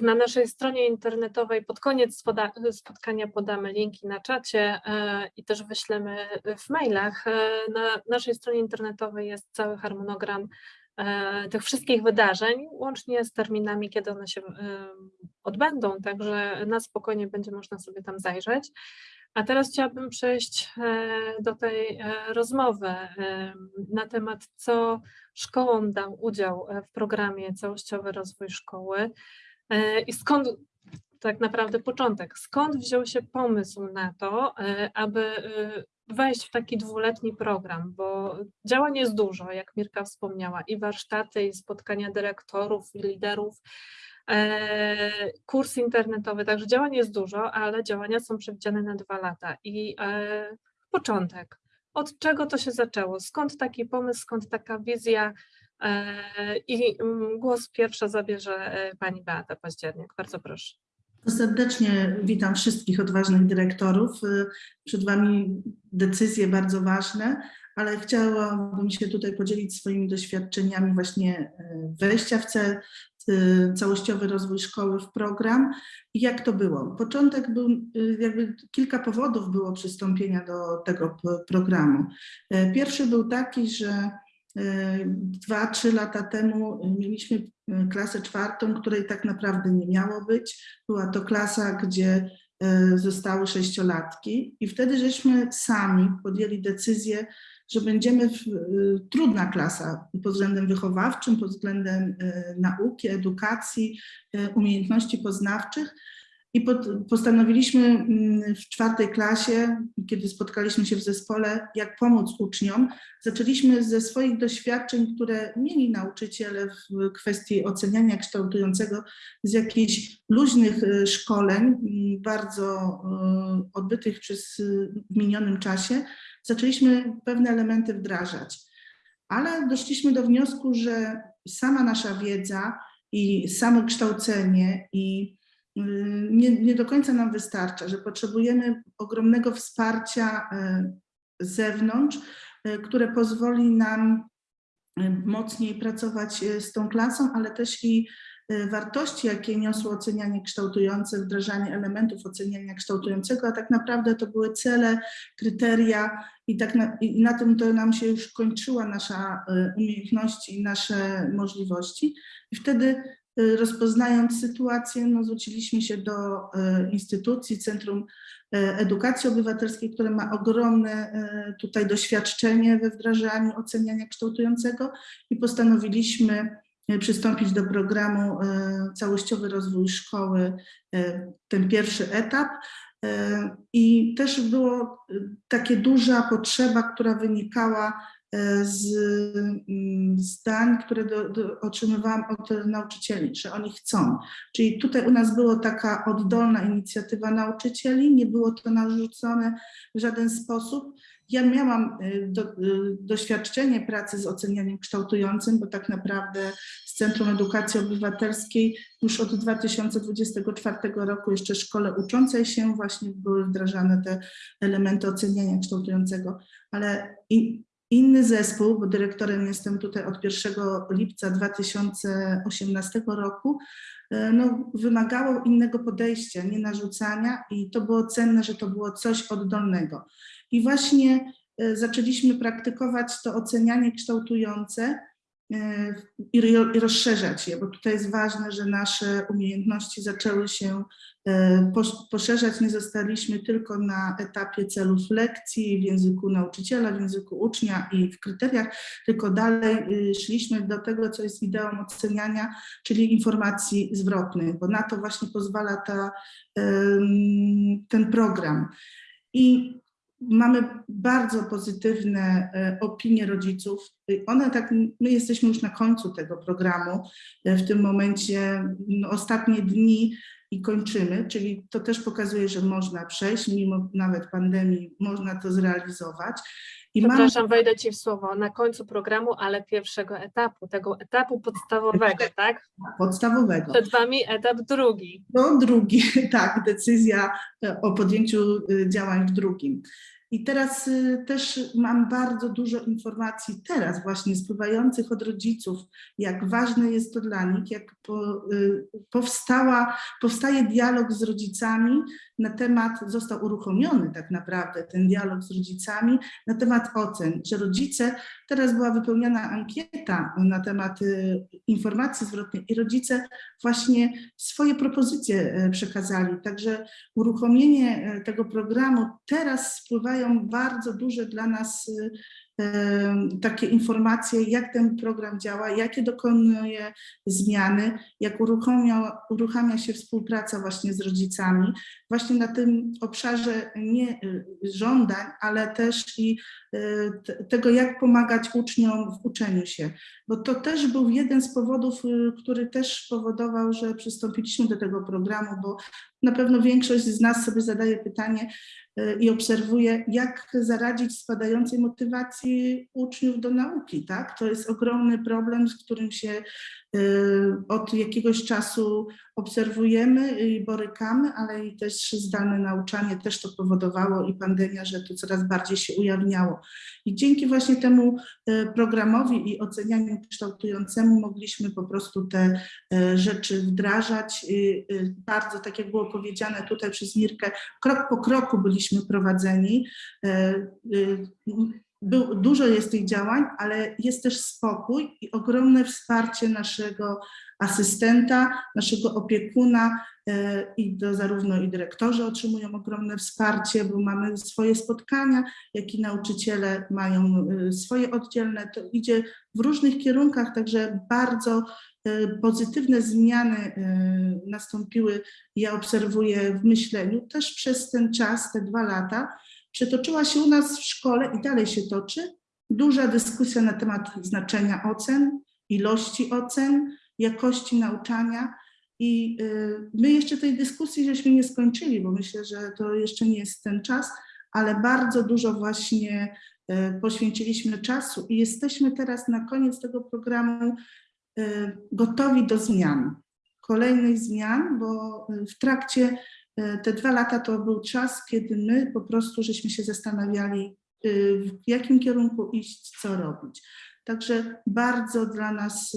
Na naszej stronie internetowej pod koniec spotkania podamy linki na czacie e, i też wyślemy w mailach. E, na naszej stronie internetowej jest cały harmonogram e, tych wszystkich wydarzeń, łącznie z terminami, kiedy one się odbędą, także na spokojnie będzie można sobie tam zajrzeć. A teraz chciałabym przejść do tej rozmowy na temat, co szkołom dał udział w programie Całościowy Rozwój Szkoły. E, I skąd tak naprawdę początek, skąd wziął się pomysł na to, e, aby e, wejść w taki dwuletni program, bo działań jest dużo, jak Mirka wspomniała, i warsztaty, i spotkania dyrektorów, i liderów, kurs internetowy, także działań jest dużo, ale działania są przewidziane na dwa lata. I początek, od czego to się zaczęło, skąd taki pomysł, skąd taka wizja, I mm, głos pierwsza zabierze e, pani Beata Październiak. Bardzo proszę. Serdecznie witam wszystkich odważnych dyrektorów. Y, Przed Wami decyzje bardzo ważne, ale chciałabym się tutaj podzielić swoimi doświadczeniami właśnie wejścia w cel, całościowy rozwój szkoły w program i jak to było. Początek był, jakby kilka powodów było przystąpienia do tego programu. Pierwszy był taki, że dwa, trzy lata temu mieliśmy y, klasę czwartą, której tak naprawdę nie miało być. Była to klasa, gdzie y, zostały sześciolatki i wtedy żeśmy sami podjęli decyzję, że będziemy w, y, trudna klasa pod względem wychowawczym, pod względem y, nauki, edukacji, y, umiejętności poznawczych. I postanowiliśmy mm, w czwartej klasie, kiedy spotkaliśmy się w zespole, jak pomóc uczniom. Zaczęliśmy ze swoich doświadczeń, które mieli nauczyciele w kwestii oceniania kształtującego, z jakichś luźnych y, szkoleń, mm, bardzo y, odbytych przez y, w minionym czasie, zaczęliśmy pewne elementy wdrażać. Ale doszliśmy do wniosku, że sama nasza wiedza i samo kształcenie i nie, nie do końca nam wystarcza, że potrzebujemy ogromnego wsparcia y, z zewnątrz, y, które pozwoli nam y, mocniej pracować z tą klasą, ale też i wartości, jakie niosło ocenianie kształtujące, wdrażanie elementów oceniania kształtującego, a tak naprawdę to były cele, kryteria i, tak na, i na tym to nam się już kończyła nasza umiejętności i nasze możliwości. I wtedy rozpoznając sytuację, no, zwróciliśmy się do y, instytucji, Centrum y, Edukacji Obywatelskiej, które ma ogromne y, tutaj doświadczenie we wdrażaniu oceniania kształtującego i postanowiliśmy y, przystąpić do programu y, Całościowy Rozwój Szkoły, y, ten pierwszy etap. Y, I też było y, takie duża potrzeba, która wynikała y, z mm, zdań, które do, do, otrzymywałam od nauczycieli, że oni chcą. Czyli tutaj u nas była taka oddolna inicjatywa nauczycieli, nie było to narzucone w żaden sposób. Ja miałam y, do, y, doświadczenie pracy z ocenianiem kształtującym, bo tak naprawdę z Centrum Edukacji Obywatelskiej już od 2024 roku jeszcze szkole uczącej się właśnie były wdrażane te elementy oceniania kształtującego, ale i, inny zespół, bo dyrektorem jestem tutaj od 1 lipca 2018 roku, e, no, wymagało innego podejścia, nie narzucania i to było cenne, że to było coś oddolnego. I właśnie e, zaczęliśmy praktykować to ocenianie kształtujące i ro- i rozszerzać je, bo tutaj jest ważne, że nasze umiejętności zaczęły się posz- poszerzać. Nie zostaliśmy tylko na etapie celów lekcji w języku nauczyciela, w języku ucznia i w kryteriach, tylko dalej y, szliśmy do tego, co jest ideą oceniania, czyli informacji zwrotnych, bo na to właśnie pozwala ta, ten program. I mamy bardzo pozytywne e, opinie rodziców. One tak, my jesteśmy już na końcu tego programu. E, W tym momencie no, ostatnie dni i kończymy, czyli to też pokazuje, że można przejść, mimo nawet pandemii można to zrealizować. I Przepraszam, wejdę Ci w słowo. Na końcu programu, ale pierwszego etapu, tego etapu podstawowego, tak? podstawowego. Przed Wami etap drugi. No drugi, tak, decyzja e, o podjęciu y, działań w drugim. I teraz y, też mam bardzo dużo informacji teraz właśnie spływających od rodziców, jak ważne jest to dla nich, jak y, powstała, powstaje dialog z rodzicami na temat, został uruchomiony tak naprawdę ten dialog z rodzicami na temat ocen, że rodzice, teraz była wypełniona ankieta na temat y, informacji zwrotnej i rodzice właśnie swoje propozycje e, przekazali, także uruchomienie e, tego programu, teraz spływają bardzo duże dla nas y, takie informacje, jak ten program działa, jakie dokonuje zmiany, jak uruchamia, uruchamia się współpraca właśnie z rodzicami, właśnie na tym obszarze nie y, żądań, ale też i tego, jak pomagać uczniom w uczeniu się. Bo to też był jeden z powodów, y, który też powodował, że przystąpiliśmy do tego programu, bo na pewno większość z nas sobie zadaje pytanie y, i obserwuje, jak zaradzić spadającej motywacji uczniów do nauki. Tak? To jest ogromny problem, z którym się y, od jakiegoś czasu obserwujemy i borykamy, ale i też zdalne nauczanie też to powodowało i pandemia, że to coraz bardziej się ujawniało. I dzięki właśnie temu y, programowi i ocenianiu kształtującemu mogliśmy po prostu te y, rzeczy wdrażać. Y, Bardzo, tak jak było powiedziane tutaj przez Mirkę, krok po kroku byliśmy prowadzeni. Był, dużo jest tych działań, ale jest też spokój i ogromne wsparcie naszego asystenta, naszego opiekuna e, i to zarówno i dyrektorzy otrzymują ogromne wsparcie, bo mamy swoje spotkania, jak i nauczyciele mają e, swoje oddzielne. To idzie w różnych kierunkach, także bardzo e, pozytywne zmiany nastąpiły. Ja obserwuję w myśleniu też przez ten czas, te dwa lata, przetoczyła się u nas w szkole i dalej się toczy duża dyskusja na temat znaczenia ocen, ilości ocen, jakości nauczania. I y, my jeszcze tej dyskusji żeśmy nie skończyli, bo myślę, że to jeszcze nie jest ten czas, ale bardzo dużo właśnie y, poświęciliśmy czasu i jesteśmy teraz na koniec tego programu y, gotowi do zmian, kolejnych zmian, bo w trakcie te dwa lata to był czas, kiedy my po prostu żeśmy się zastanawiali, w jakim kierunku iść, co robić. Także bardzo dla nas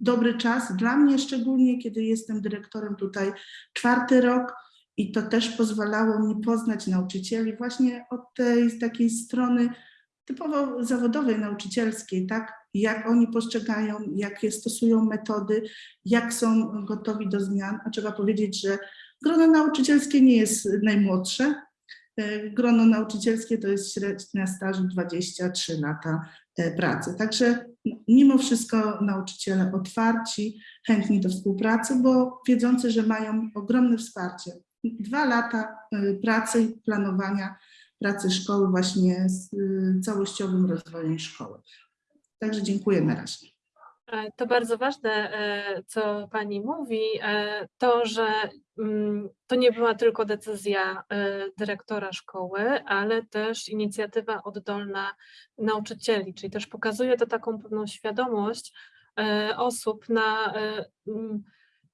dobry czas, dla mnie szczególnie, kiedy jestem dyrektorem tutaj czwarty rok i to też pozwalało mi poznać nauczycieli właśnie od tej takiej strony typowo zawodowej, nauczycielskiej, tak? Jak oni postrzegają, jakie stosują metody, jak są gotowi do zmian. A trzeba powiedzieć, że grono nauczycielskie nie jest najmłodsze. E, Grono nauczycielskie to jest średnia stażu 23 lata e, pracy. Także mimo wszystko nauczyciele otwarci, chętni do współpracy, bo wiedzący, że mają ogromne wsparcie. Dwa lata e, pracy i planowania pracy szkoły właśnie z y, całościowym rozwojem szkoły. Także dziękuję na razie. E, To bardzo ważne, e, co Pani mówi, e, to, że mm, to nie była tylko decyzja dyrektora szkoły, ale też inicjatywa oddolna nauczycieli, czyli też pokazuje to taką pewną świadomość osób na mm,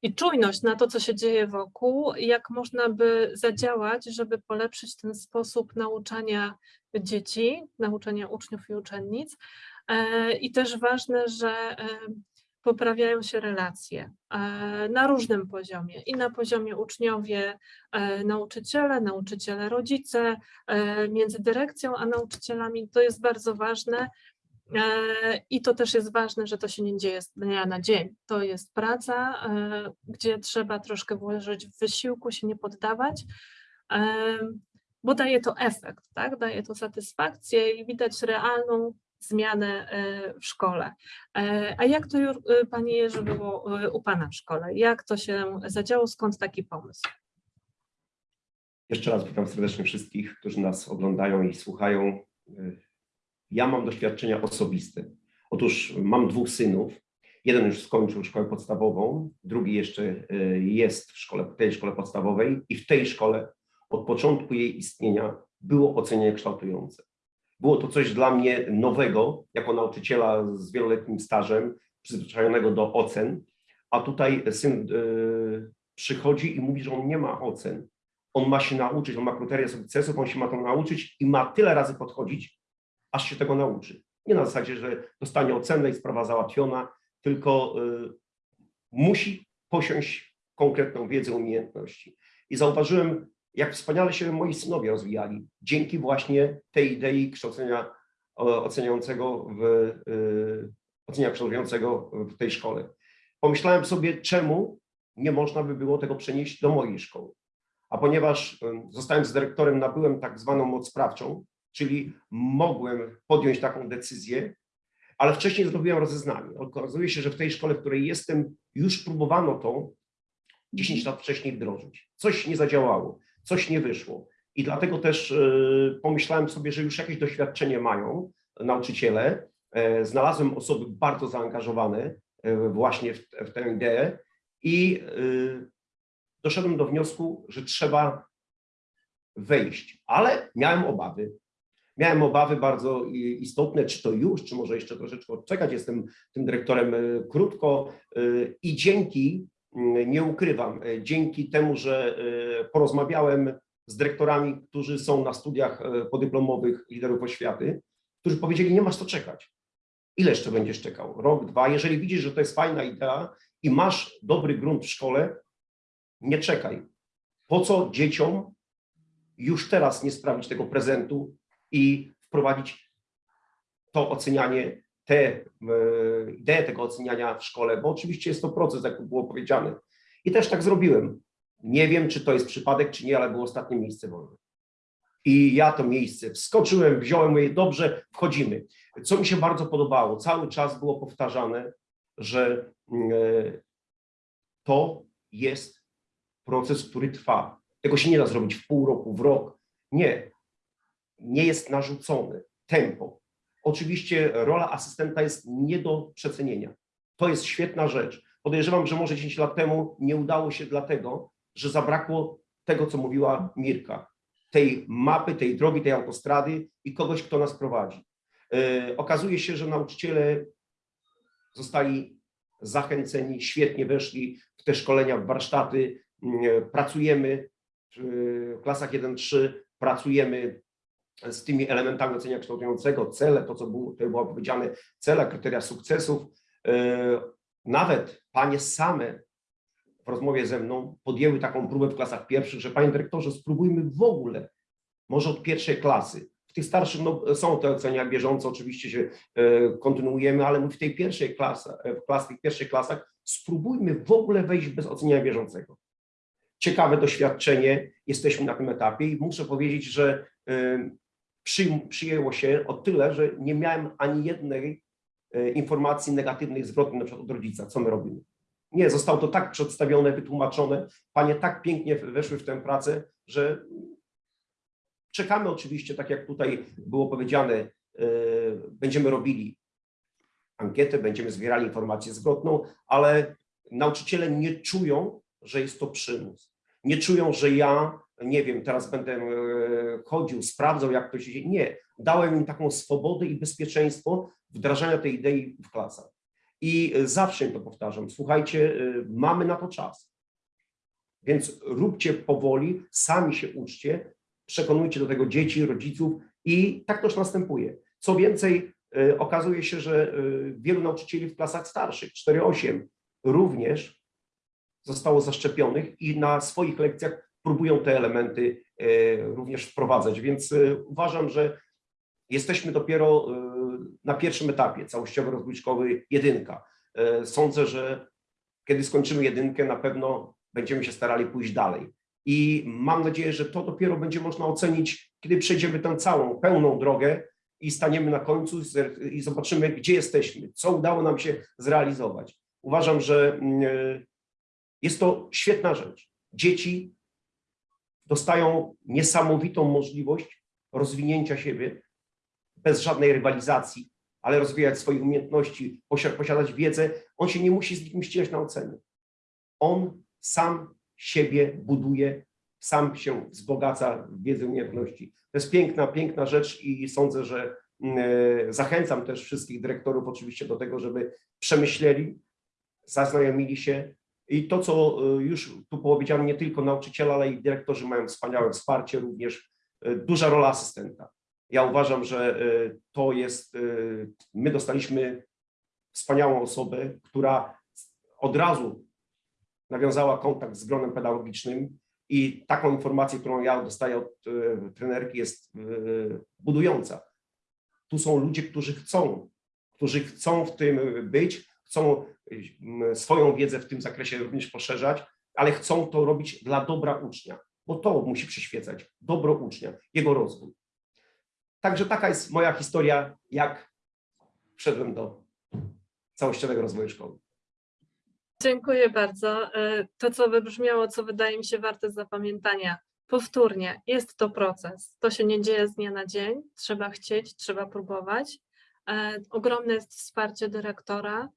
i czujność na to, co się dzieje wokół, jak można by zadziałać, żeby polepszyć ten sposób nauczania dzieci, nauczania uczniów i uczennic. E, I też ważne, że e, poprawiają się relacje e, na różnym poziomie i na poziomie uczniowie, nauczyciele, nauczyciele, rodzice, między dyrekcją a nauczycielami. To jest bardzo ważne. I to też jest ważne, że to się nie dzieje z dnia na dzień. To jest praca, gdzie trzeba troszkę włożyć w wysiłku, się nie poddawać, bo daje to efekt, tak? daje to satysfakcję i widać realną zmianę e, w szkole. E, A jak to, e, Panie Jerzy, było u Pana w szkole? Jak to się zadziało? Skąd taki pomysł? Jeszcze raz witam serdecznie wszystkich, którzy nas oglądają i słuchają. Ja mam doświadczenia osobiste. Otóż mam dwóch synów. Jeden już skończył szkołę podstawową, drugi jeszcze jest w szkole, w tej szkole podstawowej i w tej szkole od początku jej istnienia było ocenianie kształtujące. Było to coś dla mnie nowego, jako nauczyciela z wieloletnim stażem, przyzwyczajonego do ocen, a tutaj syn y, przychodzi i mówi, że on nie ma ocen, on ma się nauczyć, on ma kryteria sukcesów, on się ma to nauczyć i ma tyle razy podchodzić, aż się tego nauczy. Nie na zasadzie, że dostanie ocenę i sprawa załatwiona, tylko y, musi posiąść konkretną wiedzę, umiejętności. I zauważyłem, jak wspaniale się moi synowie rozwijali dzięki właśnie tej idei kształcenia oceniającego w, y, ocenia kształtującego w tej szkole. Pomyślałem sobie, czemu nie można by było tego przenieść do mojej szkoły. A ponieważ y, zostałem z dyrektorem, nabyłem tak zwaną moc sprawczą, czyli mogłem podjąć taką decyzję, ale wcześniej zrobiłem rozeznanie. Okazuje się, że w tej szkole, w której jestem, już próbowano to 10 lat wcześniej wdrożyć. Coś nie zadziałało, coś nie wyszło. I dlatego też y, pomyślałem sobie, że już jakieś doświadczenie mają nauczyciele. E, Znalazłem osoby bardzo zaangażowane e, właśnie w, w tę ideę i doszedłem do wniosku, że trzeba wejść, ale miałem obawy. Miałem obawy bardzo istotne, czy to już, czy może jeszcze troszeczkę odczekać. Jestem tym dyrektorem krótko i dzięki, nie ukrywam, dzięki temu, że y, porozmawiałem z dyrektorami, którzy są na studiach y, podyplomowych liderów oświaty, którzy powiedzieli, nie masz co czekać. Ile jeszcze będziesz czekał? Rok, dwa? Jeżeli widzisz, że to jest fajna idea i masz dobry grunt w szkole, nie czekaj. Po co dzieciom już teraz nie sprawić tego prezentu i wprowadzić to ocenianie, te e, ideę tego oceniania w szkole, bo oczywiście jest to proces, jak było powiedziane. I też tak zrobiłem. Nie wiem, czy to jest przypadek, czy nie, ale było ostatnie miejsce wolne. I ja to miejsce wskoczyłem, wziąłem je, dobrze, wchodzimy. Co mi się bardzo podobało, cały czas było powtarzane, że mm, e, to jest proces, który trwa. Tego się nie da zrobić w pół roku, w rok. Nie. Nie jest narzucony. Tempo. Oczywiście rola asystenta jest nie do przecenienia. To jest świetna rzecz. Podejrzewam, że może 10 lat temu nie udało się dlatego, że zabrakło tego, co mówiła Mirka. Tej mapy, tej drogi, tej autostrady i kogoś, kto nas prowadzi. Yy, okazuje się, że nauczyciele zostali zachęceni, świetnie weszli w te szkolenia, w warsztaty, mm, pracujemy w klasach 1-3, pracujemy z tymi elementami ocenia kształtującego, cele, to co było, to było powiedziane, cele, kryteria sukcesów. Yy, Nawet panie same w rozmowie ze mną podjęły taką próbę w klasach pierwszych, że panie dyrektorze, spróbujmy w ogóle, może od pierwszej klasy. W tych starszych no, są te ocenia bieżące, oczywiście się e, kontynuujemy, ale w tej pierwszej klasie, w klas, tych pierwszych klasach spróbujmy w ogóle wejść bez oceniania bieżącego. Ciekawe doświadczenie, jesteśmy na tym etapie i muszę powiedzieć, że e, przyjęło się o tyle, że nie miałem ani jednej e, informacji negatywnej zwrotnej na przykład od rodzica, co my robimy. Nie, zostało to tak przedstawione, wytłumaczone, panie tak pięknie weszły w tę pracę, że czekamy oczywiście, tak jak tutaj było powiedziane, e, będziemy robili ankietę, będziemy zbierali informację zwrotną, ale nauczyciele nie czują, że jest to przymus. Nie czują, że ja, nie wiem, teraz będę e, chodził, sprawdzał, jak to się dzieje. Nie, dałem im taką swobodę i bezpieczeństwo wdrażania tej idei w klasach. I zawsze im to powtarzam, słuchajcie, e, mamy na to czas. Więc róbcie powoli, sami się uczcie, przekonujcie do tego dzieci, rodziców i tak też następuje. Co więcej, okazuje się, że wielu nauczycieli w klasach starszych, 4-8, również zostało zaszczepionych i na swoich lekcjach próbują te elementy y, również wprowadzać. Więc y, uważam, że jesteśmy dopiero y, na pierwszym etapie całościowy rozwój szkoły jedynka. Sądzę, że kiedy skończymy jedynkę, na pewno będziemy się starali pójść dalej. I mam nadzieję, że to dopiero będzie można ocenić, kiedy przejdziemy tę całą, pełną drogę i staniemy na końcu i zobaczymy, gdzie jesteśmy, co udało nam się zrealizować. Uważam, że mm, jest to świetna rzecz. Dzieci dostają niesamowitą możliwość rozwinięcia siebie bez żadnej rywalizacji, ale rozwijać swoje umiejętności, posi- posiadać wiedzę. On się nie musi z nikim ścigać na ocenie. On sam siebie buduje, sam się wzbogaca w wiedzę umiejętności. To jest piękna, piękna rzecz i sądzę, że mm, zachęcam też wszystkich dyrektorów oczywiście do tego, żeby przemyśleli, zaznajomili się I to, co y, już tu powiedziałem, nie tylko nauczyciele, ale i dyrektorzy mają wspaniałe wsparcie, również y, duża rola asystenta. Ja uważam, że y, to jest, my dostaliśmy wspaniałą osobę, która od razu nawiązała kontakt z gronem pedagogicznym i taką informację, którą ja dostaję od trenerki jest budująca. Tu są ludzie, którzy chcą, którzy chcą w tym być, chcą y, swoją wiedzę w tym zakresie również poszerzać, ale chcą to robić dla dobra ucznia, bo to musi przyświecać, dobro ucznia, jego rozwój. Także taka jest moja historia, jak wszedłem do całościowego rozwoju szkoły. Dziękuję bardzo. E, To, co wybrzmiało, co wydaje mi się warte zapamiętania. Powtórnie, jest to proces. To się nie dzieje z dnia na dzień. Trzeba chcieć, trzeba próbować. E, Ogromne jest wsparcie dyrektora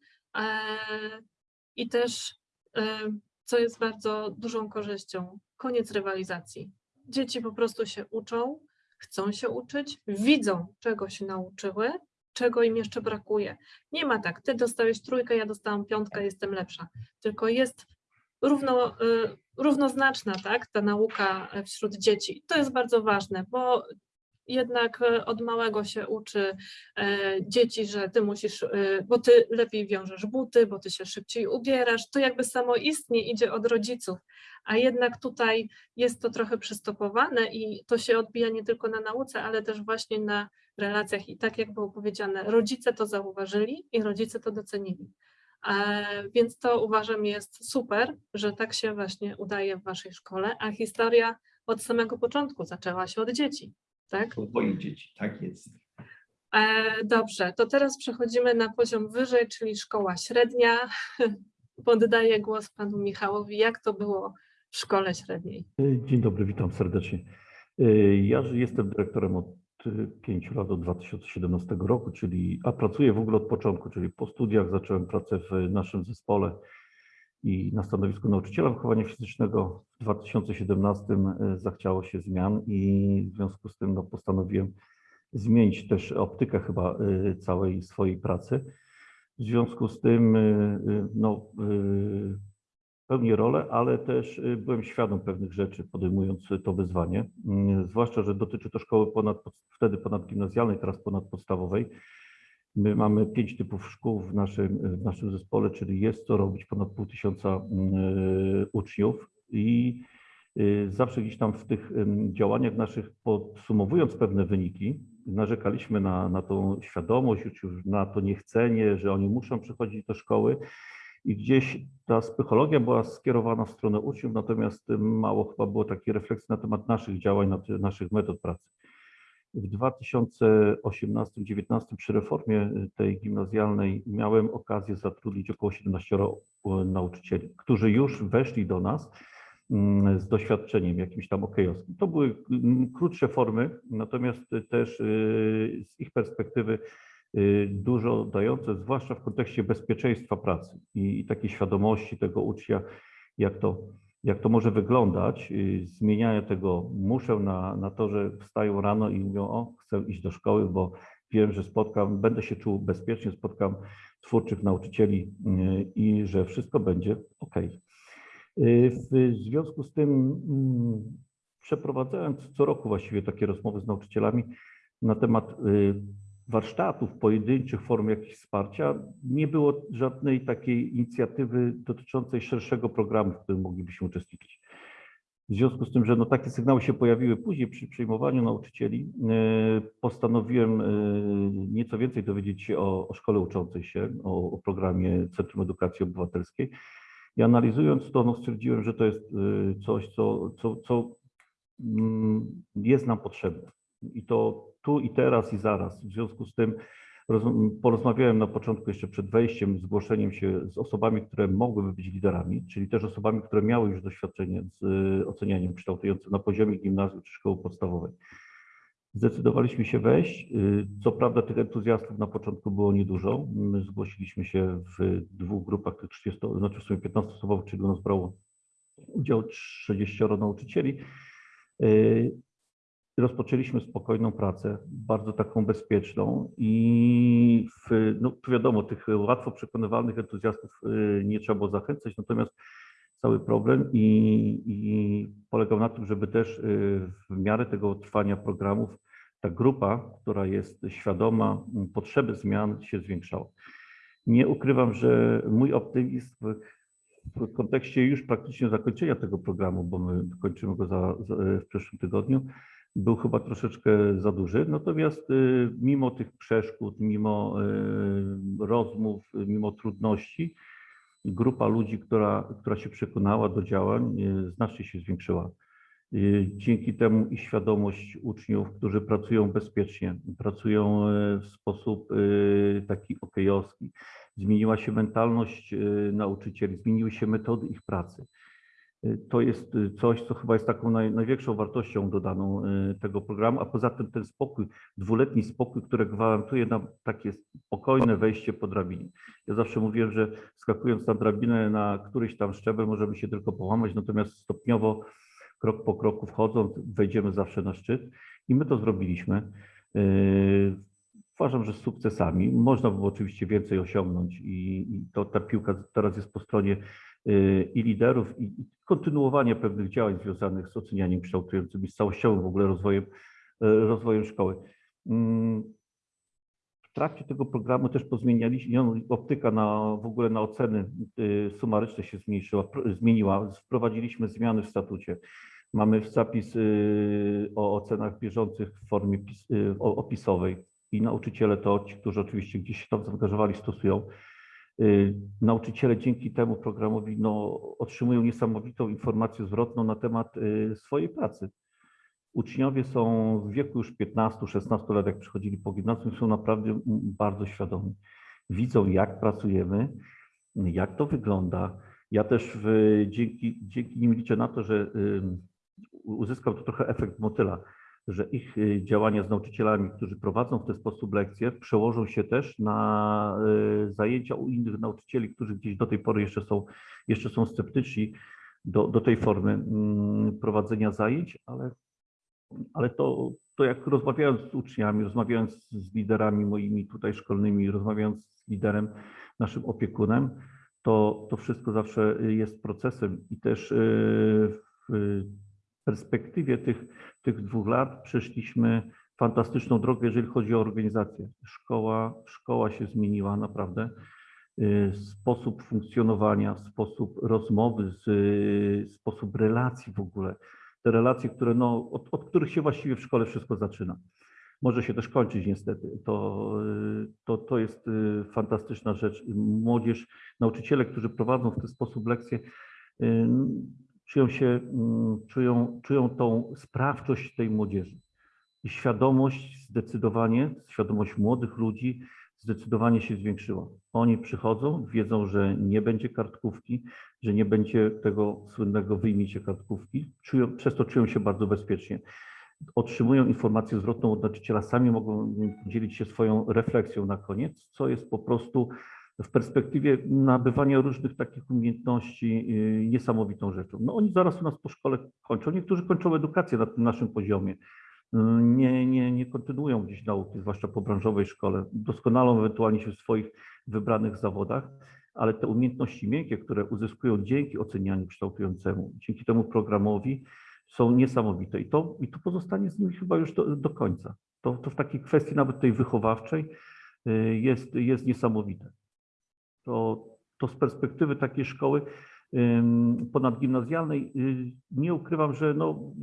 i też, e, co jest bardzo dużą korzyścią, koniec rywalizacji. Dzieci po prostu się uczą, chcą się uczyć, widzą, czego się nauczyły, czego im jeszcze brakuje. Nie ma tak, ty dostałeś trójkę, ja dostałam piątkę, jestem lepsza. Tylko jest równo, y, równoznaczna tak, ta nauka e, wśród dzieci. To jest bardzo ważne, bo jednak e, od małego się uczy e, dzieci, że ty musisz, e, bo ty lepiej wiążesz buty, bo ty się szybciej ubierasz. To jakby samoistnie idzie od rodziców, a jednak tutaj jest to trochę przystopowane i to się odbija nie tylko na nauce, ale też właśnie na relacjach. I tak jak było powiedziane, rodzice to zauważyli i rodzice to docenili. Więc to uważam jest super, że tak się właśnie udaje w waszej szkole, a historia od samego początku zaczęła się od dzieci, tak? Od moich dzieci, tak jest. E, Dobrze, to teraz przechodzimy na poziom wyżej, czyli szkoła średnia. Poddaję głos panu Michałowi. Jak to było w szkole średniej? Dzień dobry, witam serdecznie. Y, Ja jestem dyrektorem od y, pięciu lat, od 2017 roku, czyli, a pracuję w ogóle od początku, czyli po studiach zacząłem pracę w naszym zespole i na stanowisku nauczyciela wychowania fizycznego. W 2017 y, zachciało się zmian i w związku z tym no, postanowiłem zmienić też optykę chyba y, całej swojej pracy. W związku z tym y, no, pełnię rolę, ale też byłem świadom pewnych rzeczy, podejmując to wyzwanie. Mm, Zwłaszcza, że dotyczy to szkoły ponad, wtedy ponadgimnazjalnej, teraz ponadpodstawowej. My mamy pięć typów szkół w naszym, w naszym zespole, czyli jest co robić ponad pół tysiąca mm, uczniów i y, zawsze gdzieś tam w tych działaniach naszych, podsumowując pewne wyniki, narzekaliśmy na, na tą świadomość, na to niechcenie, że oni muszą przychodzić do szkoły. I gdzieś ta psychologia była skierowana w stronę uczniów, natomiast mało chyba było takiej refleksji na temat naszych działań, naszych metod pracy. W 2018-2019 przy reformie tej gimnazjalnej miałem okazję zatrudnić około 17 nauczycieli, którzy już weszli do nas mm, z doświadczeniem jakimś tam okejowskim. To były mm, krótsze formy, natomiast też y, z ich perspektywy y, dużo dające, zwłaszcza w kontekście bezpieczeństwa pracy i, i takiej świadomości tego ucznia, jak to, jak to może wyglądać, y, zmieniania tego muszę na, na to, że wstają rano i mówią, o, chcę iść do szkoły, bo wiem, że spotkam, będę się czuł bezpiecznie, spotkam twórczych nauczycieli y, i że wszystko będzie ok. W związku z tym mm, przeprowadzając co roku właściwie takie rozmowy z nauczycielami na temat y, warsztatów pojedynczych, form jakichś wsparcia, nie było żadnej takiej inicjatywy dotyczącej szerszego programu, w którym moglibyśmy uczestniczyć. W związku z tym, że no takie sygnały się pojawiły później przy przyjmowaniu nauczycieli, y, postanowiłem y, nieco więcej dowiedzieć się o, o szkole uczącej się, o, o programie Centrum Edukacji Obywatelskiej. I analizując to, no stwierdziłem, że to jest y, coś, co, co, co mm, jest nam potrzebne. I to tu i teraz i zaraz. W związku z tym roz, porozmawiałem na początku jeszcze przed wejściem, zgłoszeniem się z osobami, które mogłyby być liderami, czyli też osobami, które miały już doświadczenie z y, ocenianiem kształtującym na poziomie gimnazjum czy szkoły podstawowej. Zdecydowaliśmy się wejść. Y, Co prawda tych entuzjastów na początku było niedużo. My zgłosiliśmy się w dwóch grupach, tych 30, znaczy w sumie 15-osobowych, czyli u nas brało udział 30 nauczycieli. Rozpoczęliśmy spokojną pracę, bardzo taką bezpieczną i w, no, wiadomo, tych łatwo przekonywalnych entuzjastów y, nie trzeba było zachęcać, natomiast cały problem i, i polegał na tym, żeby też y, w miarę tego trwania programów ta grupa, która jest świadoma potrzeby zmian się zwiększała. Nie ukrywam, że mój optymizm w, w kontekście już praktycznie zakończenia tego programu, bo my kończymy go za, za, w przyszłym tygodniu, był chyba troszeczkę za duży. Natomiast y, mimo tych przeszkód, mimo y, rozmów, mimo trudności, grupa ludzi, która, która się przekonała do działań, y, znacznie się zwiększyła. Y, Dzięki temu i świadomość uczniów, którzy pracują bezpiecznie, pracują y, w sposób y, taki okejowski. Zmieniła się mentalność y, nauczycieli, zmieniły się metody ich pracy. Y, To jest y, coś, co chyba jest taką naj, największą wartością dodaną y, tego programu, a poza tym ten spokój, dwuletni spokój, który gwarantuje nam takie spokojne wejście po drabinie. Ja zawsze mówiłem, że skakując na drabinę na któryś tam szczebel możemy się tylko połamać, natomiast stopniowo, krok po kroku wchodząc, wejdziemy zawsze na szczyt i my to zrobiliśmy. Yy, Uważam, że z sukcesami. Można było oczywiście więcej osiągnąć i, i to ta piłka teraz jest po stronie i liderów, i, kontynuowania pewnych działań związanych z ocenianiem kształtującym i z całościowym w ogóle rozwojem, yy, rozwojem szkoły. Mm, W trakcie tego programu też pozmienialiśmy, optyka na, w ogóle na oceny y, sumaryczne się zmniejszyła, zmieniła. Wprowadziliśmy zmiany w statucie. Mamy zapis y, o ocenach bieżących w formie y, opisowej i nauczyciele to, ci, którzy oczywiście gdzieś się tam zaangażowali, stosują. Y, Nauczyciele dzięki temu programowi no, otrzymują niesamowitą informację zwrotną na temat y, swojej pracy. Uczniowie są w wieku już 15-16 lat, jak przychodzili po gimnazjum, są naprawdę bardzo świadomi. Widzą, jak pracujemy, jak to wygląda. Ja też w, dzięki, dzięki nim liczę na to, że uzyskał to trochę efekt motyla, że ich y, działania z nauczycielami, którzy prowadzą w ten sposób lekcje, przełożą się też na y, zajęcia u innych nauczycieli, którzy gdzieś do tej pory jeszcze są, jeszcze są sceptyczni do, do tej formy mm, prowadzenia zajęć, ale ale to, to jak rozmawiając z uczniami, rozmawiając z liderami moimi tutaj szkolnymi, rozmawiając z liderem, naszym opiekunem, to, to wszystko zawsze jest procesem i też y, w perspektywie tych, tych dwóch lat przeszliśmy fantastyczną drogę, jeżeli chodzi o organizację. Szkoła, szkoła się zmieniła naprawdę. Y, Sposób funkcjonowania, sposób rozmowy, z, sposób relacji w ogóle te relacje, które no, od, od których się właściwie w szkole wszystko zaczyna. Może się też kończyć niestety. To, y, to, to jest y, fantastyczna rzecz. Młodzież, nauczyciele, którzy prowadzą w ten sposób lekcje, y, czują się, mm, czują, czują tą sprawczość tej młodzieży. I świadomość zdecydowanie, świadomość młodych ludzi zdecydowanie się zwiększyła. Oni przychodzą, wiedzą, że nie będzie kartkówki, że nie będzie tego słynnego wyjmijcie kartkówki, czują, przez to czują się bardzo bezpiecznie. Otrzymują informację zwrotną od nauczyciela, sami mogą dzielić się swoją refleksją na koniec, co jest po prostu w perspektywie nabywania różnych takich umiejętności yy, niesamowitą rzeczą. No oni zaraz u nas po szkole kończą, niektórzy kończą edukację na tym naszym poziomie, Yy, nie, nie, nie kontynuują gdzieś nauki, zwłaszcza po branżowej szkole, doskonalą ewentualnie się w swoich wybranych zawodach, ale te umiejętności miękkie, które uzyskują dzięki ocenianiu kształtującemu, dzięki temu programowi, są niesamowite i to, i to pozostanie z nimi chyba już do, do końca. To, to w takiej kwestii nawet tej wychowawczej y, jest, jest niesamowite. To, to z perspektywy takiej szkoły ponadgimnazjalnej y, nie ukrywam, że no,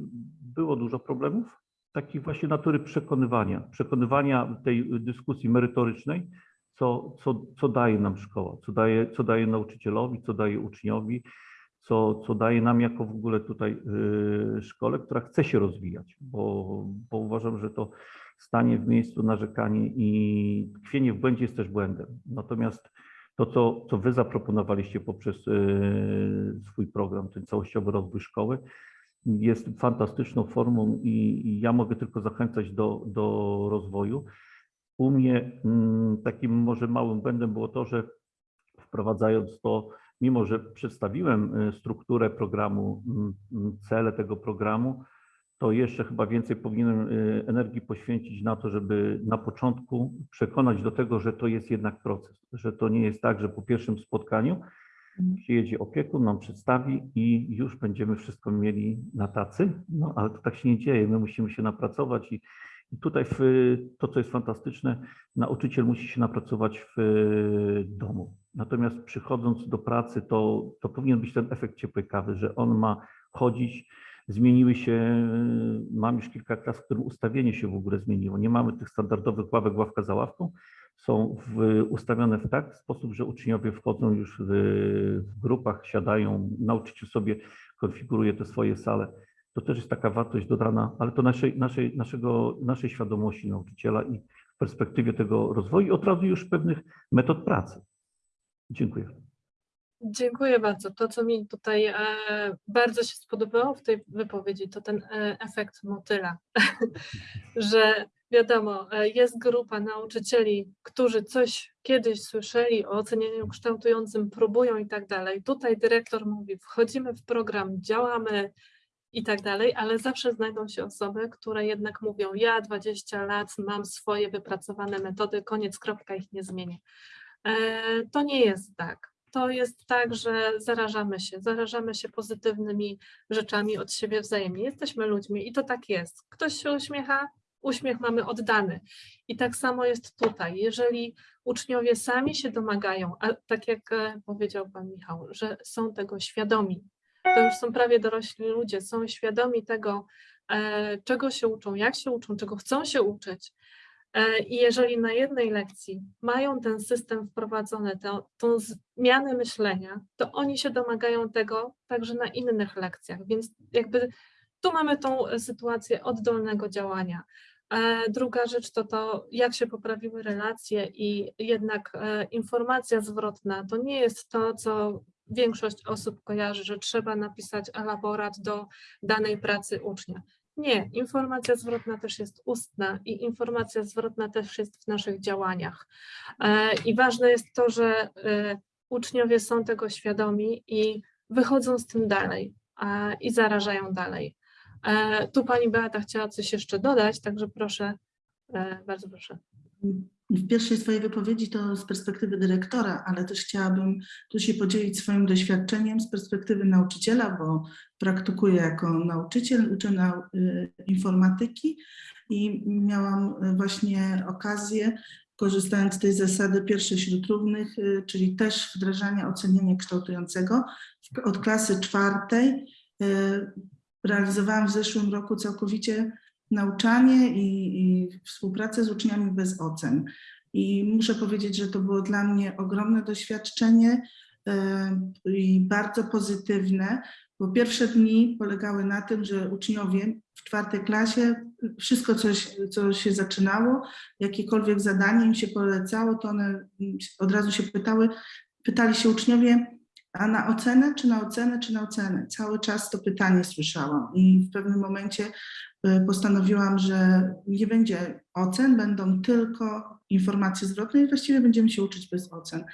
było dużo problemów, takich właśnie natury przekonywania, przekonywania tej dyskusji merytorycznej, co, co, co daje nam szkoła, co daje, co daje nauczycielowi, co daje uczniowi, co, co daje nam jako w ogóle tutaj y, szkole, która chce się rozwijać, bo, bo uważam, że to stanie w miejscu narzekanie i tkwienie w błędzie jest też błędem. Natomiast to, co, co wy zaproponowaliście poprzez y, swój program, ten całościowy rozwój szkoły, jest fantastyczną formą i, i ja mogę tylko zachęcać do, do rozwoju. U mnie mm, takim może małym błędem było to, że wprowadzając to, mimo że przedstawiłem y, strukturę programu, mm, mm, cele tego programu, to jeszcze chyba więcej powinienem y, energii poświęcić na to, żeby na początku przekonać do tego, że to jest jednak proces, że to nie jest tak, że po pierwszym spotkaniu Przyjedzie opiekun, nam przedstawi i już będziemy wszystko mieli na tacy. No ale to tak się nie dzieje. My musimy się napracować i, i tutaj w, to, co jest fantastyczne, nauczyciel musi się napracować w domu. Natomiast przychodząc do pracy, to, to powinien być ten efekt ciepłej kawy, że on ma chodzić. Zmieniły się, mam już kilka klas, w którym ustawienie się w ogóle zmieniło. Nie mamy tych standardowych ławek, ławka za ławką. Są w, ustawione w taki sposób, że uczniowie wchodzą już w, w grupach, siadają, nauczyciel sobie konfiguruje te swoje sale. To też jest taka wartość dodana, ale to naszej, naszej, naszego, naszej świadomości nauczyciela i w perspektywie tego rozwoju od razu już pewnych metod pracy. Dziękuję. Dziękuję bardzo. To, co mi tutaj e, bardzo się spodobało w tej wypowiedzi, to ten e, efekt motyla, że wiadomo, e, jest grupa nauczycieli, którzy coś kiedyś słyszeli o ocenianiu kształtującym, próbują i tak dalej. Tutaj dyrektor mówi, wchodzimy w program, działamy i tak dalej, ale zawsze znajdą się osoby, które jednak mówią, ja 20 lat mam swoje wypracowane metody, koniec, kropka, ich nie zmienię. E, To nie jest tak. To jest tak, że zarażamy się, zarażamy się pozytywnymi rzeczami od siebie wzajemnie. Jesteśmy ludźmi i to tak jest. Ktoś się uśmiecha, uśmiech mamy oddany. I tak samo jest tutaj. Jeżeli uczniowie sami się domagają, a tak jak e, powiedział Pan Michał, że są tego świadomi, to już są prawie dorośli ludzie, są świadomi tego, e, czego się uczą, jak się uczą, czego chcą się uczyć. E, I jeżeli na jednej lekcji mają ten system wprowadzony, tę, tą zmianę myślenia, to oni się domagają tego także na innych lekcjach. Więc jakby tu mamy tą sytuację oddolnego działania. E, Druga rzecz to to, jak się poprawiły relacje i jednak e, informacja zwrotna to nie jest to, co większość osób kojarzy, że trzeba napisać elaborat do danej pracy ucznia. Nie, informacja zwrotna też jest ustna i informacja zwrotna też jest w naszych działaniach. E, I ważne jest to, że e, uczniowie są tego świadomi i wychodzą z tym dalej i zarażają dalej. E, Tu pani Beata chciała coś jeszcze dodać, także proszę, bardzo proszę. W pierwszej swojej wypowiedzi to z perspektywy dyrektora, ale też chciałabym tu się podzielić swoim doświadczeniem z perspektywy nauczyciela, bo praktykuję jako nauczyciel, uczę nau y, informatyki i miałam y, właśnie okazję, korzystając z tej zasady pierwszej wśród równych, y, czyli też wdrażania oceniania kształtującego od klasy czwartej. y, Realizowałam w zeszłym roku całkowicie nauczanie i, i współpracę z uczniami bez ocen. I muszę powiedzieć, że to było dla mnie ogromne doświadczenie e, i bardzo pozytywne, bo pierwsze dni polegały na tym, że uczniowie w czwartej klasie wszystko, co, co się zaczynało, jakiekolwiek zadanie im się polecało, to one od razu się pytały, pytali się uczniowie, a na ocenę, czy na ocenę, czy na ocenę? Cały czas to pytanie słyszałam i w pewnym momencie y, postanowiłam, że nie będzie ocen, będą tylko informacje zwrotne i właściwie będziemy się uczyć bez ocen.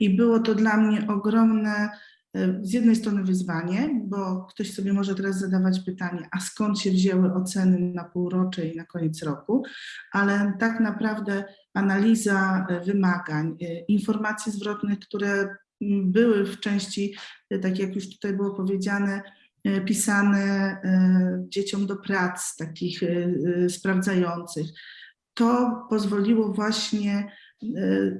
I było to dla mnie ogromne, y, z jednej strony wyzwanie, bo ktoś sobie może teraz zadawać pytanie, a skąd się wzięły oceny na półrocze i na koniec roku, ale tak naprawdę analiza y, wymagań, informacji zwrotnych, które były w części, y, tak jak już tutaj było powiedziane, y, pisane y, dzieciom do prac takich sprawdzających. To pozwoliło właśnie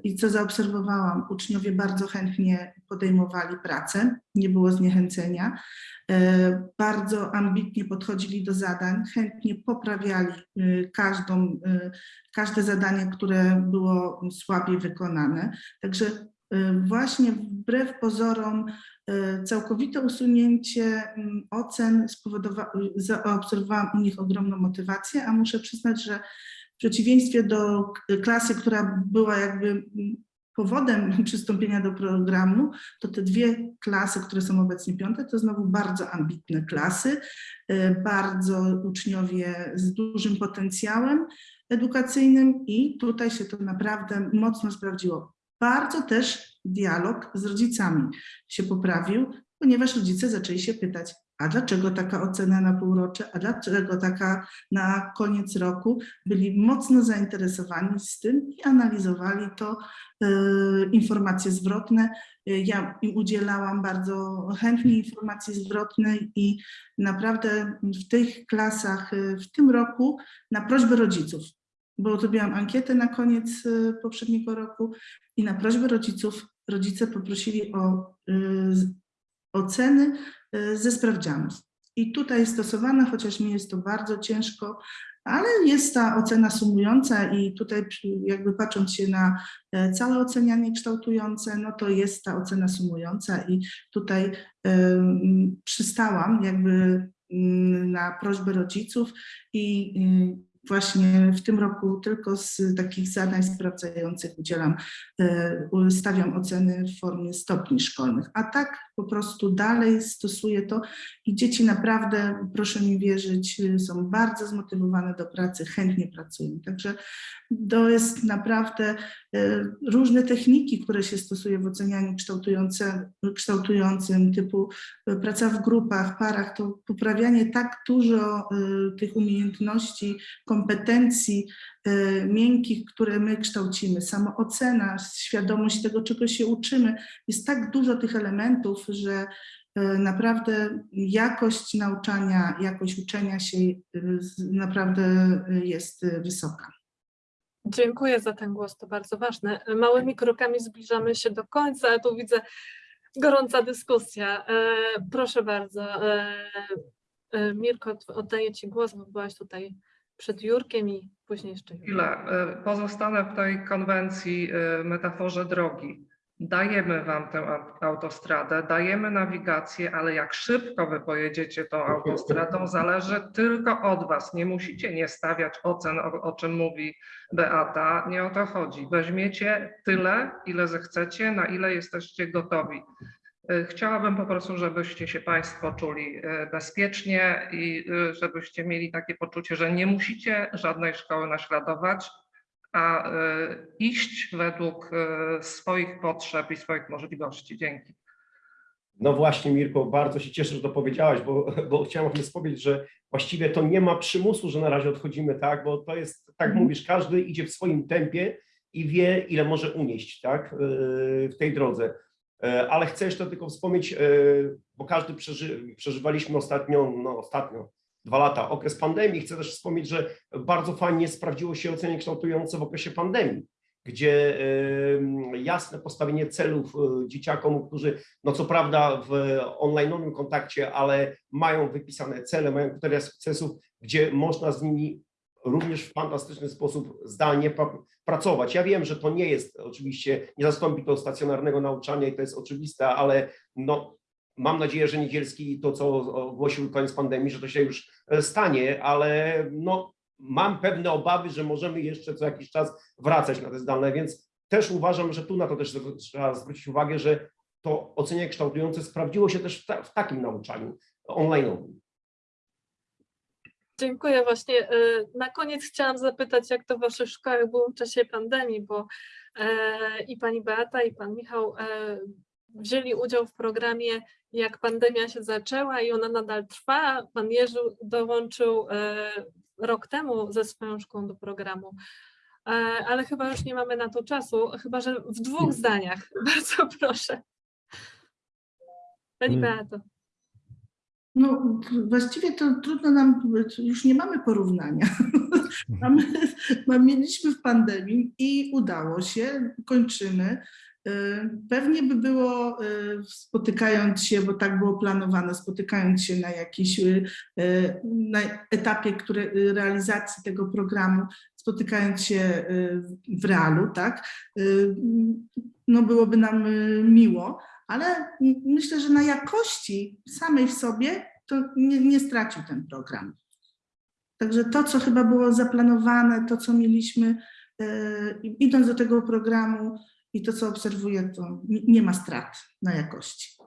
i co zaobserwowałam, uczniowie bardzo chętnie podejmowali pracę, nie było zniechęcenia, bardzo ambitnie podchodzili do zadań, chętnie poprawiali każdą, każde zadanie, które było słabiej wykonane. Także właśnie wbrew pozorom y, całkowite usunięcie mm, ocen spowodowało, zaobserwowałam u nich ogromną motywację, a muszę przyznać, że w przeciwieństwie do klasy, która była jakby mm, powodem przystąpienia do programu, to te dwie klasy, które są obecnie piąte, to znowu bardzo ambitne klasy, y, bardzo uczniowie z dużym potencjałem edukacyjnym i tutaj się to naprawdę mocno sprawdziło. Bardzo też dialog z rodzicami się poprawił, ponieważ rodzice zaczęli się pytać, a dlaczego taka ocena na półrocze, a dlaczego taka na koniec roku, byli mocno zainteresowani z tym i analizowali to, e, informacje zwrotne. Ja im udzielałam bardzo chętnie informacji zwrotnej i naprawdę w tych klasach e, w tym roku na prośbę rodziców, bo zrobiłam ankietę na koniec e, poprzedniego roku i na prośbę rodziców rodzice poprosili o e, z- oceny e, ze sprawdzianów. I tutaj stosowane, chociaż mi jest to bardzo ciężko, ale jest ta ocena sumująca i tutaj jakby patrząc się na e, całe ocenianie kształtujące, no to jest ta ocena sumująca i tutaj em, przystałam jakby na prośbę rodziców i y, właśnie w tym roku tylko z takich zadań sprawdzających udzielam, e, stawiam oceny w formie stopni szkolnych, a tak po prostu dalej stosuję to i dzieci naprawdę, proszę mi wierzyć, są bardzo zmotywowane do pracy, chętnie pracują. Także to jest naprawdę e, różne techniki, które się stosuje w ocenianiu kształtujące, kształtującym, typu e, praca w grupach, parach, to poprawianie tak dużo e, tych umiejętności, kompetencji miękkich, które my kształcimy, samoocena, świadomość tego, czego się uczymy. Jest tak dużo tych elementów, że naprawdę jakość nauczania, jakość uczenia się naprawdę jest wysoka. Dziękuję za ten głos, to bardzo ważne. Małymi krokami zbliżamy się do końca, a tu widzę gorąca dyskusja. E, Proszę bardzo, e, e, Mirko, oddaję Ci głos, bo byłaś tutaj przed Jurkiem i później jeszcze Jurek. Chwilę. Pozostanę w tej konwencji, metaforze drogi. Dajemy Wam tę au- autostradę, dajemy nawigację, ale jak szybko Wy pojedziecie tą autostradą, zależy tylko od Was. Nie musicie nie stawiać ocen, o, o czym mówi Beata. Nie o to chodzi. Weźmiecie tyle, ile zechcecie, na ile jesteście gotowi. Y, Chciałabym po prostu, żebyście się Państwo czuli y, bezpiecznie i y, żebyście mieli takie poczucie, że nie musicie żadnej szkoły naśladować, a y, iść według y, swoich potrzeb i swoich możliwości. Dzięki. No właśnie, Mirko, bardzo się cieszę, że to powiedziałaś, bo, bo chciałem powiedzieć, że właściwie to nie ma przymusu, że na razie odchodzimy, tak, bo to jest, tak Mhm. mówisz, każdy idzie w swoim tempie i wie, ile może unieść, tak, yy, w tej drodze. Ale chcę jeszcze tylko wspomnieć, bo każdy przeży, przeżywaliśmy ostatnio, no ostatnio, dwa lata, okres pandemii. Chcę też wspomnieć, że bardzo fajnie sprawdziło się ocenie kształtujące w okresie pandemii, gdzie jasne postawienie celów yy, dzieciakom, którzy no co prawda w online'owym kontakcie, ale mają wypisane cele, mają kryteria sukcesów, gdzie można z nimi również w fantastyczny sposób zdalnie pra- pracować. Ja wiem, że to nie jest oczywiście, nie zastąpi to stacjonarnego nauczania i to jest oczywiste, ale no, mam nadzieję, że Niedzielski to, co ogłosił koniec pandemii, że to się już e, stanie, ale no, mam pewne obawy, że możemy jeszcze co jakiś czas wracać na te zdalne, więc też uważam, że tu na to też trzeba zwrócić uwagę, że to ocenianie kształtujące sprawdziło się też w, ta, w takim nauczaniu online'owym. Dziękuję właśnie. e, Na koniec chciałam zapytać, jak to w Waszych szkołach było w czasie pandemii, bo e, i Pani Beata, i Pan Michał wzięli udział w programie, jak pandemia się zaczęła i ona nadal trwa. Pan Jerzy dołączył e, rok temu ze swoją szkołą do programu. E, Ale chyba już nie mamy na to czasu, chyba że w dwóch zdaniach. Bardzo proszę. Pani. Beato. No właściwie to trudno nam, już nie mamy porównania. mamy- mieliśmy w pandemii i udało się, kończymy. Y, Pewnie by było, y, spotykając się, bo tak było planowane, spotykając się na jakiś y, y, na etapie które, realizacji tego programu, spotykając się w realu, tak, no byłoby nam miło, ale myślę, że na jakości samej w sobie to nie, nie stracił ten program. Także to, co chyba było zaplanowane, to, co mieliśmy, e, idąc do tego programu i to, co obserwuję, to nie- ma strat na jakości.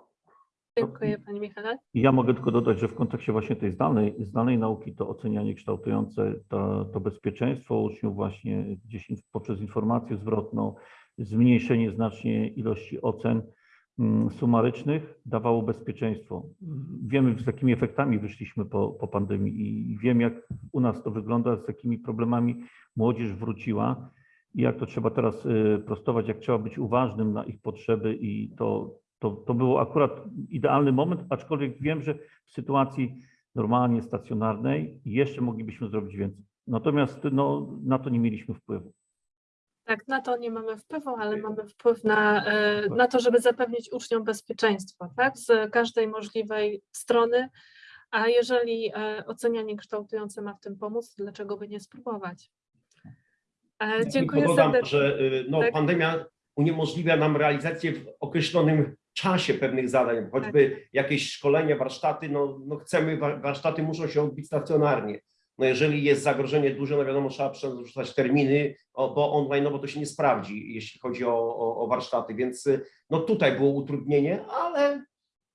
Dziękuję Pani Michale. Ja mogę tylko dodać, że w kontekście właśnie tej zdalnej, zdalnej nauki to ocenianie kształtujące, to, to bezpieczeństwo uczniów właśnie gdzieś in- poprzez informację zwrotną, zmniejszenie znacznie ilości ocen, mm, sumarycznych dawało bezpieczeństwo. Wiemy, z jakimi efektami wyszliśmy po, po pandemii i wiem, jak u nas to wygląda, z jakimi problemami młodzież wróciła i jak to trzeba teraz y, prostować, jak trzeba być uważnym na ich potrzeby i to, to, to było akurat idealny moment, aczkolwiek wiem, że w sytuacji normalnie stacjonarnej jeszcze moglibyśmy zrobić więcej. Natomiast no, na to nie mieliśmy wpływu. Tak, na to nie mamy wpływu, ale mamy wpływ na, e, na to, żeby zapewnić uczniom bezpieczeństwo, tak, z każdej możliwej strony. A jeżeli e, ocenianie kształtujące ma w tym pomóc, dlaczego by nie spróbować? E, Dziękuję dodam, serdecznie. że y, no, Tak. pandemia uniemożliwia nam realizację w określonym czasie pewnych zadań, choćby Tak. jakieś szkolenie, warsztaty, no, no chcemy, wa- warsztaty muszą się odbyć stacjonarnie. No jeżeli jest zagrożenie duże, no wiadomo, trzeba przerzucać terminy, bo online, no bo to się nie sprawdzi, jeśli chodzi o, o, o warsztaty, więc y, no tutaj było utrudnienie, ale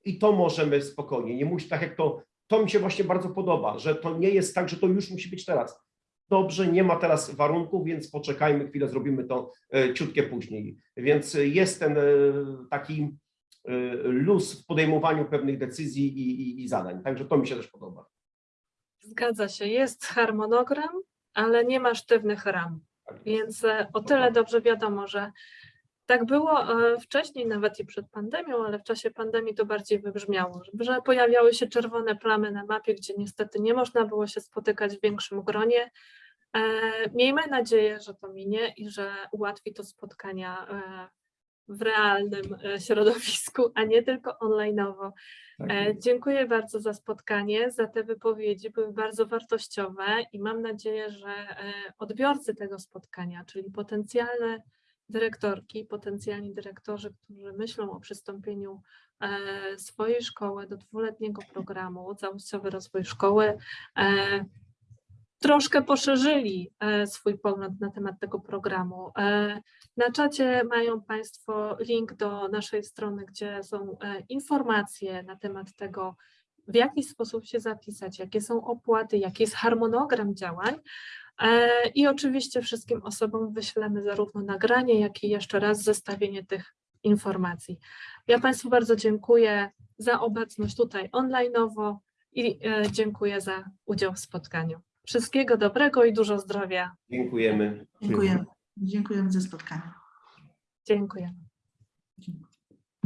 i to możemy spokojnie, nie musi tak jak to, to mi się właśnie bardzo podoba, że to nie jest tak, że to już musi być teraz. Dobrze, nie ma teraz warunków, więc poczekajmy chwilę, zrobimy to e, ciutkie później. Więc e, jest ten e, taki luz w podejmowaniu pewnych decyzji i, i, i zadań. Także to mi się też podoba. Zgadza się, jest harmonogram, ale nie ma sztywnych ram. Tak. Więc o tyle dobrze wiadomo, że tak było e, wcześniej, nawet i przed pandemią, ale w czasie pandemii to bardziej wybrzmiało, że- pojawiały się czerwone plamy na mapie, gdzie niestety nie można było się spotykać w większym gronie. E, Miejmy nadzieję, że to minie i że ułatwi to spotkania e, w realnym środowisku, a nie tylko online'owo. Tak. Dziękuję bardzo za spotkanie, za te wypowiedzi, były bardzo wartościowe i mam nadzieję, że odbiorcy tego spotkania, czyli potencjalne dyrektorki, potencjalni dyrektorzy, którzy myślą o przystąpieniu e, swojej szkoły do dwuletniego programu Całościowy Rozwój Szkoły, e, troszkę poszerzyli e, swój pogląd na temat tego programu. Na czacie mają Państwo link do naszej strony, gdzie są informacje na temat tego, w jaki sposób się zapisać, jakie są opłaty, jaki jest harmonogram działań. E, I oczywiście wszystkim osobom wyślemy zarówno nagranie, jak i jeszcze raz zestawienie tych informacji. Ja Państwu bardzo dziękuję za obecność tutaj online'owo i e, dziękuję za udział w spotkaniu. Wszystkiego dobrego i dużo zdrowia. Dziękujemy. Dziękujemy. Dziękujemy za spotkanie. Dziękuję. Dziękuję.